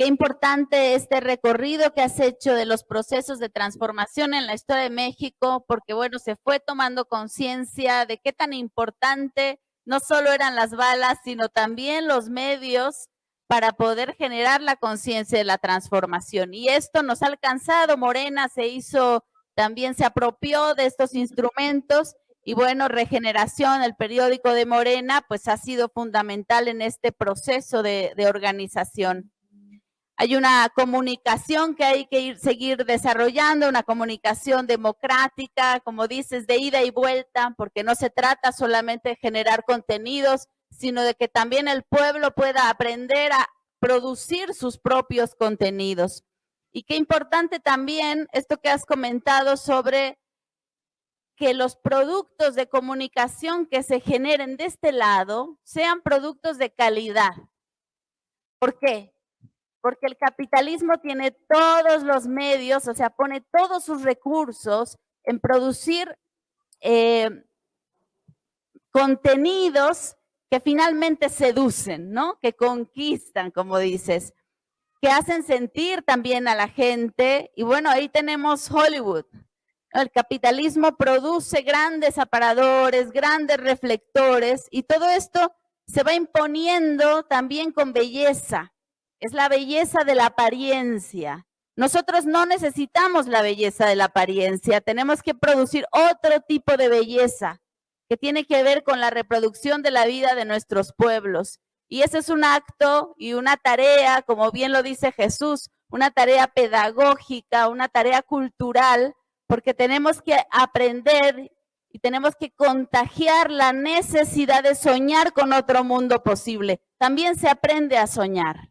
Qué importante este recorrido que has hecho de los procesos de transformación en la historia de México, porque bueno, se fue tomando conciencia de qué tan importante no solo eran las balas, sino también los medios para poder generar la conciencia de la transformación. Y esto nos ha alcanzado, Morena se hizo, también se apropió de estos instrumentos y bueno, Regeneración, el periódico de Morena, pues ha sido fundamental en este proceso de, de organización. Hay una comunicación que hay que ir, seguir desarrollando, una comunicación democrática, como dices, de ida y vuelta, porque no se trata solamente de generar contenidos, sino de que también el pueblo pueda aprender a producir sus propios contenidos. Y qué importante también esto que has comentado sobre que los productos de comunicación que se generen de este lado sean productos de calidad. ¿Por qué? Porque el capitalismo tiene todos los medios, o sea, pone todos sus recursos en producir eh, contenidos que finalmente seducen, ¿no? Que conquistan, como dices, que hacen sentir también a la gente. Y bueno, ahí tenemos Hollywood. El capitalismo produce grandes aparadores, grandes reflectores y todo esto se va imponiendo también con belleza es la belleza de la apariencia. Nosotros no necesitamos la belleza de la apariencia, tenemos que producir otro tipo de belleza que tiene que ver con la reproducción de la vida de nuestros pueblos. Y ese es un acto y una tarea, como bien lo dice Jesús, una tarea pedagógica, una tarea cultural, porque tenemos que aprender y tenemos que contagiar la necesidad de soñar con otro mundo posible. También se aprende a soñar.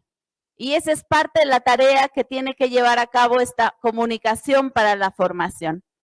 Y esa es parte de la tarea que tiene que llevar a cabo esta comunicación para la formación.